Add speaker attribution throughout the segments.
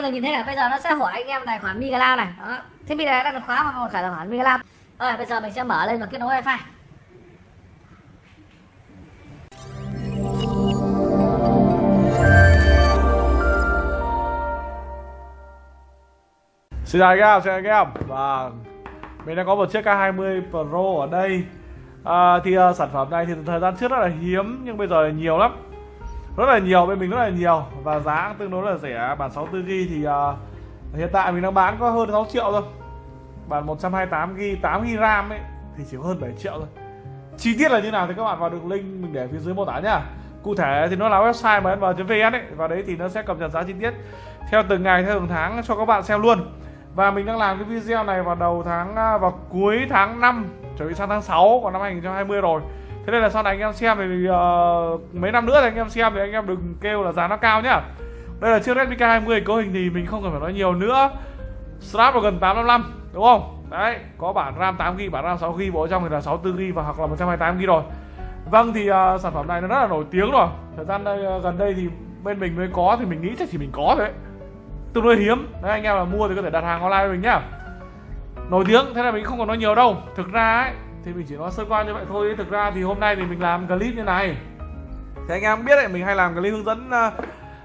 Speaker 1: theo mình nhìn thấy là bây giờ nó sẽ hỏi anh em tài khoản Migala này. Đó. Thiết bị này đang được khóa vào một tài khoản Migala. Rồi bây giờ mình sẽ mở lên và kết nối wifi.
Speaker 2: Xin chào anh em, xin chào anh em. Và mình đang có một chiếc K20 Pro ở đây. À, Thì uh, sản phẩm này thì thời gian trước rất là hiếm Nhưng bây giờ là nhiều lắm. Rất là nhiều, bên mình rất là nhiều. Và giá tương đối là rẻ. Bản 64GB thì uh, hiện tại mình đang bán có hơn 6 triệu thôi. Bản 128GB, 8GB RAM ấy Thì chỉ có hơn 7 triệu thôi. Chi tiết là như nào thì các bạn vào đường link mình để phía dưới mô tả nhá. Cụ thể thì nó là website mà mnm.vn ấy Và đấy thì nó sẽ cập nhật giá chi tiết theo từng ngày, theo từng tháng cho các bạn xem luôn. Và mình đang làm cái video này vào đầu tháng à, vào cuối tháng 5 chuẩn bị sang tháng 6 của năm 2020 rồi thế nên là sau này anh em xem thì uh, mấy năm nữa thì anh em xem thì anh em đừng kêu là giá nó cao nhá. Đây là chiếc Redmi K20 cấu hình thì mình không cần phải nói nhiều nữa. Snapdragon 855 đúng không? Đấy có bản RAM 8GB bản RAM 6GB bộ trong thì là 64GB và hoặc là 128GB rồi. Vâng thì uh, sản phẩm này nó rất là nổi tiếng rồi. Thời gian đây, uh, gần đây thì bên mình mới có thì mình nghĩ chắc chỉ mình có thôi. Tương đối hiếm. Đấy anh em là mua thì có thể đặt hàng online với mình nhá. Nổi tiếng thế là mình không còn nói nhiều đâu. Thực ra ấy thì mình chỉ nói sơ qua như vậy thôi. Thực ra thì hôm nay thì mình làm clip như này. Thì anh em biết đấy mình hay làm clip hướng dẫn ờ,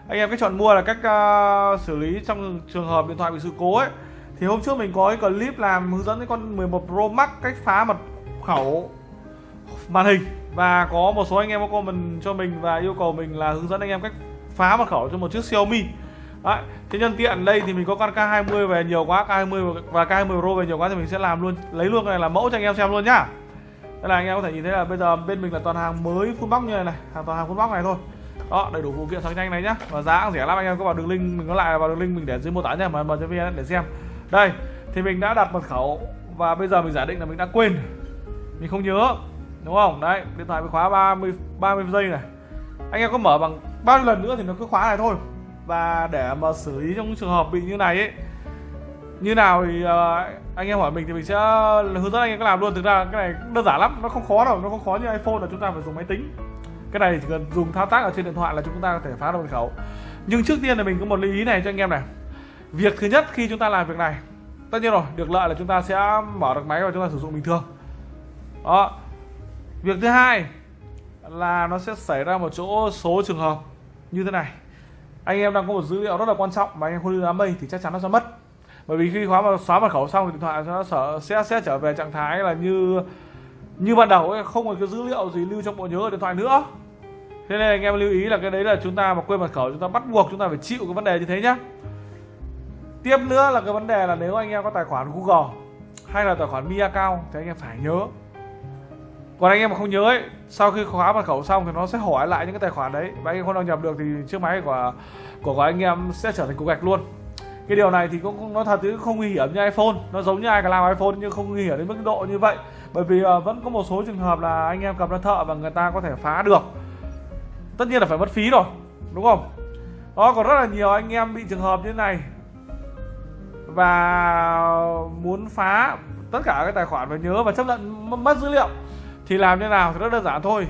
Speaker 2: anh em cách chọn mua là cách uh, xử lý trong trường hợp điện thoại bị sự cố ấy. Thì hôm trước mình có cái clip làm hướng dẫn cái con 11 Pro Max cách phá mật khẩu màn hình. Và có một số anh em có comment cho mình và yêu cầu mình là hướng dẫn anh em cách phá mật khẩu cho một chiếc Xiaomi. Đấy, thế nhân tiện đây thì mình có con K20 về nhiều quá, K20 và K20 Pro về nhiều quá thì mình sẽ làm luôn, lấy luôn cái này là mẫu cho anh em xem luôn nhá. Đây là anh em có thể nhìn thấy là bây giờ bên mình là toàn hàng mới full box như này này, hàng toàn hàng full box này thôi. Đó, đầy đủ phụ kiện sang nhanh này nhá. Và giá cũng rẻ lắm anh em có vào đường link mình có lại vào đường link mình để dưới mô tả nha mà mở cho vn để xem. Đây, thì mình đã đặt mật khẩu và bây giờ mình giả định là mình đã quên. Mình không nhớ. Đúng không? Đấy, điện thoại bị khóa 30 30 giây này. Anh em có mở bằng bao nhiêu lần nữa thì nó cứ khóa này thôi và để mà xử lý trong trường hợp bị như này ấy như nào thì uh, anh em hỏi mình thì mình sẽ hướng dẫn anh em cách làm luôn. Thực ra cái này đơn giản lắm nó không khó đâu nó không khó như iphone là chúng ta phải dùng máy tính. Cái này chỉ cần dùng thao tác ở trên điện thoại là chúng ta có thể phá được mật khẩu. Nhưng trước tiên là mình có một lưu ý này cho anh em này. Việc thứ nhất khi chúng ta làm việc này tất nhiên rồi được lợi là chúng ta sẽ mở được máy và chúng ta sử dụng bình thường. Đó. Việc thứ hai là nó sẽ xảy ra một chỗ số trường hợp như thế này anh em đang có một dữ liệu rất là quan trọng mà anh em không lưu đám mây thì chắc chắn nó sẽ mất. Bởi vì khi khóa mà xóa mật khẩu xong thì điện thoại nó sẽ, sẽ sẽ trở về trạng thái là như như ban đầu ấy, không có cái dữ liệu gì lưu trong bộ nhớ ở điện thoại nữa. Thế nên anh em lưu ý là cái đấy là chúng ta mà quên mật khẩu chúng ta bắt buộc chúng ta phải chịu cái vấn đề như thế nhá. Tiếp nữa là cái vấn đề là nếu anh em có tài khoản Google hay là tài khoản Mi account thì anh em phải nhớ. Còn anh em mà không nhớ ấy sau khi khóa mật khẩu xong thì nó sẽ hỏi lại những cái tài khoản đấy. Và anh em không đăng nhập được thì chiếc máy của của, của anh em sẽ trở thành cục gạch luôn. Cái điều này thì cũng nó thật chứ không nguy hiểm như iPhone. Nó giống như ai cả làm iPhone nhưng không nguy hiểm đến mức độ như vậy. Bởi vì uh, vẫn có một số trường hợp là anh em cầm ra thợ và người ta có thể phá được. Tất nhiên là phải mất phí rồi đúng không? Đó còn rất là nhiều anh em bị trường hợp như thế này. Và muốn phá tất cả các tài khoản phải nhớ và chấp nhận mất dữ liệu thì làm thế nào thì rất đơn giản thôi.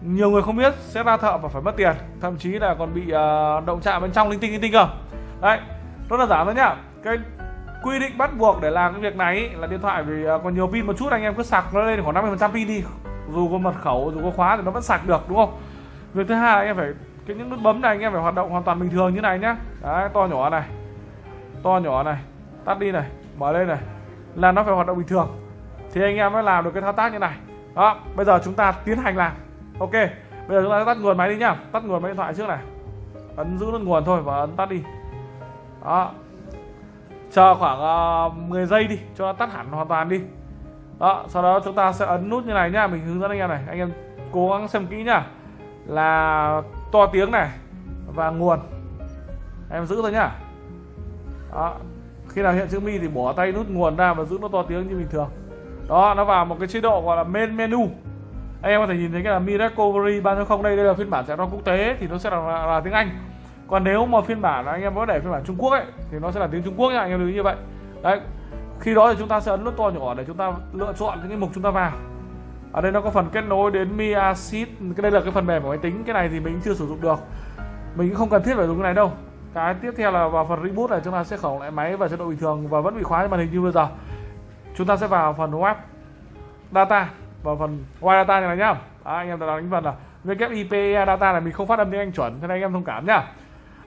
Speaker 2: Nhiều người không biết sẽ ra thợ và phải mất tiền thậm chí là còn bị uh, động chạm bên trong linh tinh linh tinh cơ. Đấy rất là giản thôi nhá. Cái quy định bắt buộc để làm cái việc này ý, là điện thoại vì uh, còn nhiều pin một chút anh em cứ sạc nó lên khoảng 50 phần trăm pin đi. Dù có mật khẩu dù có khóa thì nó vẫn sạc được đúng không? Việc thứ hai anh em phải cái những nút bấm này anh em phải hoạt động hoàn toàn bình thường như này nhá. Đấy to nhỏ này to nhỏ này tắt đi này mở lên này là nó phải hoạt động bình thường. Thì anh em mới làm được cái thao tác như này đó bây giờ chúng ta tiến hành làm. Ok bây giờ chúng ta tắt nguồn máy đi nhá. Tắt nguồn máy điện thoại trước này. Ấn giữ nút nguồn thôi và ấn tắt đi. Đó. Chờ khoảng ờ, uh, 10 giây đi cho nó tắt hẳn hoàn toàn đi. Đó sau đó chúng ta sẽ ấn nút như này nhá. Mình hướng dẫn anh em này. Anh em cố gắng xem kỹ nhá. Là to tiếng này và nguồn. Em giữ thôi nhá. Đó. Khi nào hiện chữ mi thì bỏ tay nút nguồn ra và giữ nó to tiếng như bình thường đó nó vào một cái chế độ gọi là main menu. Anh em có thể nhìn thấy cái là Mi Recovery 3.0 đây đây là phiên bản chạy quốc tế thì nó sẽ là, là, là tiếng Anh. Còn nếu mà phiên bản anh em có để phiên bản Trung Quốc ấy thì nó sẽ là tiếng Trung Quốc nha anh em lưu ý như vậy. Đấy khi đó thì chúng ta sẽ ấn nút to nhỏ để chúng ta lựa chọn những cái mục chúng ta vào. Ở đây nó có phần kết nối đến Mi Assist cái đây là cái phần mềm của máy tính cái này thì mình chưa sử dụng được. Mình cũng không cần thiết phải dùng cái này đâu. Cái tiếp theo là vào phần reboot này chúng ta sẽ khởi động lại máy và chế độ bình thường và vẫn bị khóa trên màn hình như bây giờ chúng ta sẽ vào phần web data. Vào phần web data này nhá. Đó, anh em đã đánh phần là WIP data này mình không phát âm tiếng Anh chuẩn cho nên anh em thông cảm nhá.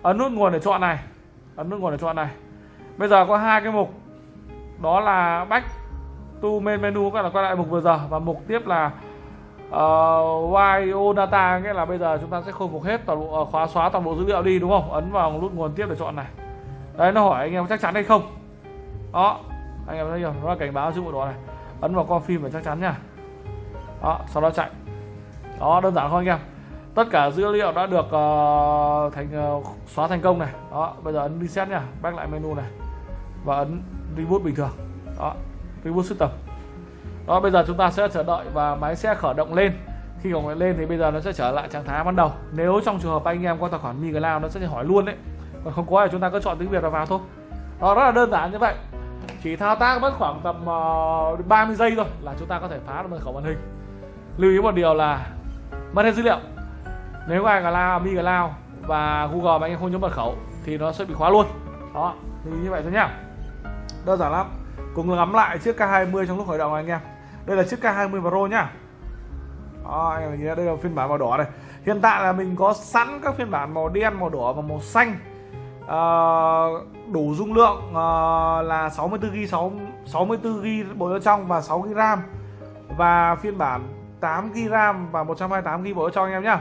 Speaker 2: Ấn nút nguồn để chọn này. Ấn nút nguồn để chọn này. Bây giờ có hai cái mục. Đó là back to main menu các là quay lại mục vừa giờ. Và mục tiếp là ờ, uh, YO data nghĩa là bây giờ chúng ta sẽ khôi phục hết toàn bộ uh, khóa xóa toàn bộ dữ liệu đi đúng không? Ấn vào nút nguồn tiếp để chọn này. Đấy nó hỏi anh em chắc chắn hay không? Đó anh em thấy chưa? Nó là cảnh báo chữ bộ đó này. Ấn vào con phim để chắc chắn nha. Đó sau đó chạy. Đó đơn giản thôi anh em. Tất cả dữ liệu đã được uh, thành uh, xóa thành công này. Đó bây giờ ấn reset nha. Back lại menu này. Và ấn reboot bình thường. Đó reboot system. Đó bây giờ chúng ta sẽ chờ đợi và máy sẽ khởi động lên. Khi khởi động lên thì bây giờ nó sẽ trở lại trạng thái ban đầu. Nếu trong trường hợp anh em có tài khoản MiCloud nó sẽ hỏi luôn đấy. Còn không có thì chúng ta cứ chọn tiếng Việt và vào thôi. Đó rất là đơn giản như vậy chỉ thao tác mất khoảng tầm ờ, uh, 30 giây thôi là chúng ta có thể phá được mật khẩu màn hình. Lưu ý một điều là mất hết dữ liệu. Nếu ai cloud mi cloud và google mà anh em không nhớ mật khẩu thì nó sẽ bị khóa luôn. Đó thì như vậy thôi nhá. Đơn giản lắm. Cùng ngắm lại chiếc K20 trong lúc khởi động này anh em. Đây là chiếc K20 Pro nhá. Đó, anh em nhìn đây là phiên bản màu đỏ này. Hiện tại là mình có sẵn các phiên bản màu đen màu đỏ và màu xanh à, đủ dung lượng à, là 64GB 6, 64GB bộ nhớ trong và 6GB RAM. Và phiên bản 8GB RAM và 128GB bộ nhớ trong anh em nhá.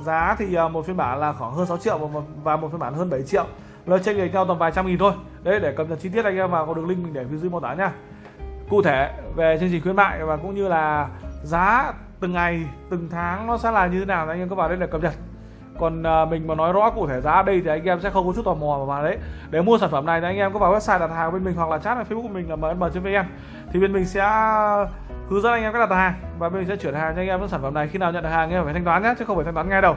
Speaker 2: Giá thì uh, một phiên bản là khoảng hơn 6 triệu và một, và một phiên bản hơn 7 triệu. Nó chênh lệch nhau tầm vài trăm nghìn thôi. Đấy để cập nhật chi tiết anh em vào có đường link mình để phía dưới mô tả nha cụ thể về chương trình khuyến mại và cũng như là giá từng ngày từng tháng nó sẽ là như thế nào anh em có vào đây để cập nhật còn à, mình mà nói rõ cụ thể giá đây thì anh em sẽ không có chút tò mò mà đấy. Để mua sản phẩm này thì anh em có vào website đặt hàng bên mình hoặc là chat ở facebook của mình là mnm.vn thì bên mình sẽ hướng dẫn anh em cách đặt hàng và bên mình sẽ chuyển hàng cho anh em những sản phẩm này. Khi nào nhận được hàng anh em phải thanh toán nhé chứ không phải thanh toán ngay đâu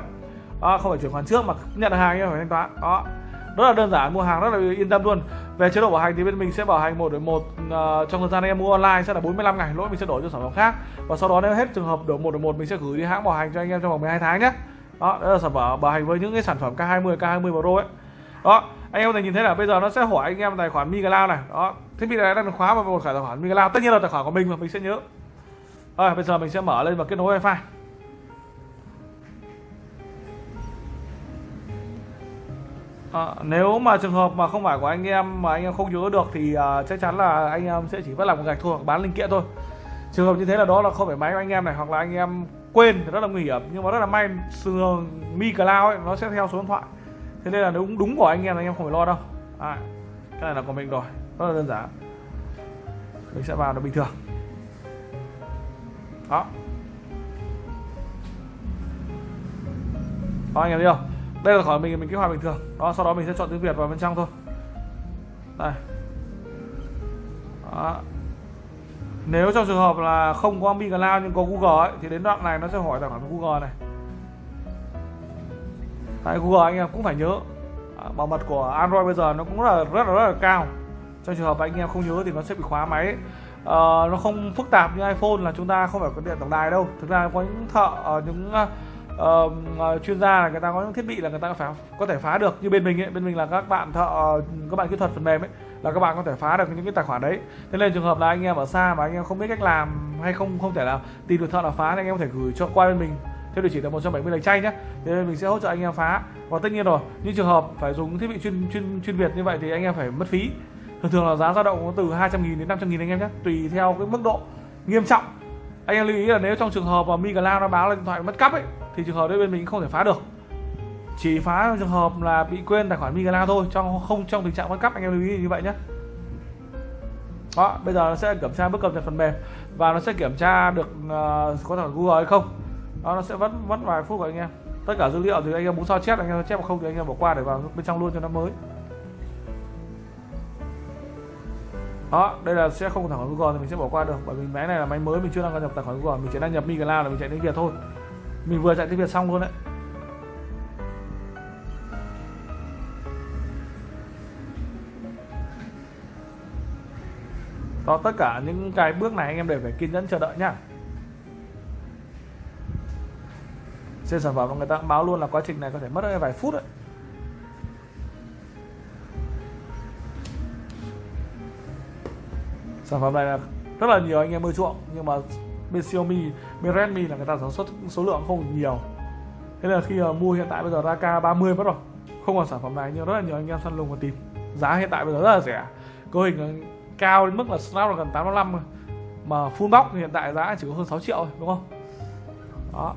Speaker 2: à, không phải chuyển khoản trước mà nhận được hàng anh em phải thanh toán. Đó. Rất là đơn giản mua hàng rất là yên tâm luôn. Về chế độ bảo hành thì bên mình sẽ bảo hành một đổi một uh, trong thời gian anh em mua online sẽ là 45 ngày lỗi mình sẽ đổi cho sản phẩm khác. Và sau đó nếu hết trường hợp đổi một đổi một mình sẽ gửi đi hãng bảo hành cho anh em trong vòng 12 tháng nhé đó đó là sản phẩm bảo hành với những cái sản phẩm K20 K20 Pro ấy. Đó anh em có thể nhìn thấy là bây giờ nó sẽ hỏi anh em tài khoản Mi này. Đó thiết bị này đang khóa vào một tài khoản Mi tất nhiên là tài khoản của mình mà mình sẽ nhớ. Rồi bây giờ mình sẽ mở lên và kết nối wifi. À, nếu mà trường hợp mà không phải của anh em mà anh em không nhớ được thì uh, chắc chắn là anh em sẽ chỉ vất làm một gạch thôi hoặc bán linh kiện thôi. Trường hợp như thế là đó là không phải máy của anh em này hoặc là anh em quên thì rất là nguy hiểm. Nhưng mà rất là may sườn mi cloud ấy nó sẽ theo số điện thoại. Thế nên là nếu đúng, đúng của anh em anh em không phải lo đâu. À, cái này là của mình rồi rất là đơn giản. Mình sẽ vào nó bình thường. Đó. Đó anh em thấy không? Đây là khỏi mình mình kích hoạt bình thường. Đó sau đó mình sẽ chọn tiếng việt vào bên trong thôi. Đây. Đó nếu trong trường hợp là không có Mi Cloud nhưng có Google ấy, thì đến đoạn này nó sẽ hỏi tài khoản Google này. Tại Google anh em cũng phải nhớ à, bảo mật của Android bây giờ nó cũng là rất là rất là cao. Trong trường hợp anh em không nhớ thì nó sẽ bị khóa máy. Uh, nó không phức tạp như iPhone là chúng ta không phải có điện tổng đài đâu. Thực ra có những thợ uh, những uh, uh, chuyên gia là người ta có những thiết bị là người ta phải có thể phá được. Như bên mình ấy bên mình là các bạn thợ các bạn kỹ thuật phần mềm ấy là các bạn có thể phá được những cái tài khoản đấy. Thế nên trường hợp là anh em ở xa mà anh em không biết cách làm hay không không thể nào tìm được thợ nào phá thì anh em có thể gửi cho qua bên mình. Theo địa chỉ là 170 lạch chay nhé thì mình sẽ hỗ trợ anh em phá. Và tất nhiên rồi, những trường hợp phải dùng thiết bị chuyên chuyên chuyên biệt như vậy thì anh em phải mất phí. Thường thường là giá dao động từ 200 nghìn đến 500 nghìn anh em nhé tùy theo cái mức độ nghiêm trọng. Anh em lưu ý là nếu trong trường hợp mà Mi nó báo là điện thoại mất cắp ấy, thì trường hợp đấy bên mình không thể phá được chỉ phá trường hợp là bị quên tài khoản Migala thôi trong không trong tình trạng mất cắp anh em lưu ý như vậy nhé đó bây giờ nó sẽ kiểm tra bước cập nhật phần mềm và nó sẽ kiểm tra được uh, có thể Google hay không. Đó nó sẽ vẫn mất vài phút của anh em. Tất cả dữ liệu thì anh em muốn sao chép anh em chép không thì anh em bỏ qua để vào bên trong luôn cho nó mới. Đó đây là sẽ không có tài khoản Google thì mình sẽ bỏ qua được bởi vì máy này là máy mới mình chưa đăng nhập tài khoản Google mình chỉ đăng nhập Migala là mình chạy tiếng Việt thôi. Mình vừa chạy tiếng Việt xong luôn đấy. đó tất cả những cái bước này anh em đều phải kiên nhẫn chờ đợi nhá. Trên sản phẩm người ta cũng báo luôn là quá trình này có thể mất vài phút đấy. Sản phẩm này là rất là nhiều anh em ưa chuộng nhưng mà bên Xiaomi, bên Redmi là người ta sản xuất số lượng không nhiều. Thế là khi mua hiện tại bây giờ ra K30 mất rồi. Không còn sản phẩm này nhưng rất là nhiều anh em săn lùng và tìm. Giá hiện tại bây giờ rất là rẻ. Cấu hình cao đến mức là Snapdragon 855 mà full box thì hiện tại giá chỉ có hơn 6 triệu thôi đúng không? Đó.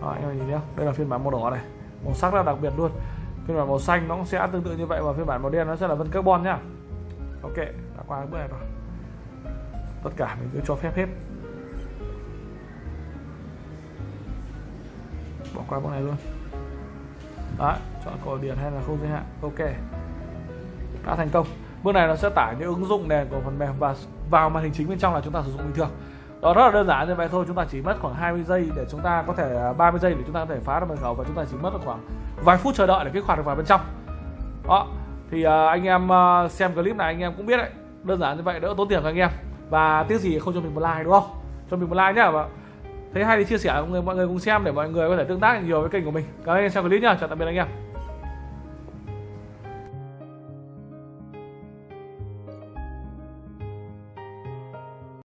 Speaker 2: Đó, anh em nhìn nhé đây là phiên bản màu đỏ này. Màu sắc rất là đặc biệt luôn. Phiên bản màu xanh nó cũng sẽ tương tự như vậy và phiên bản màu đen nó sẽ là vân carbon nhá. Ok đã qua bước này rồi. Tất cả mình cứ cho phép hết. Bỏ qua bước này luôn. Đấy chọn cổ điển hay là không giới hạn. Ok. Đã thành công bước này nó sẽ tải những ứng dụng nền của phần mềm và vào màn hình chính bên trong là chúng ta sử dụng bình thường. Đó rất là đơn giản như vậy thôi chúng ta chỉ mất khoảng 20 giây để chúng ta có thể à, 30 giây để chúng ta có thể phá được mật khẩu và chúng ta chỉ mất khoảng vài phút chờ đợi để kích hoạt được vào bên trong. Đó thì uh, anh em uh, xem clip này anh em cũng biết đấy. Đơn giản như vậy đỡ tốn tiền cho anh em. Và tiếc gì không cho mình một like đúng không? Cho mình một like nhá và thấy hay thì chia sẻ mọi người mọi người cùng xem để mọi người có thể tương tác nhiều với kênh của mình. Cảm ơn anh em xem clip nhá. Chào tạm biệt anh em.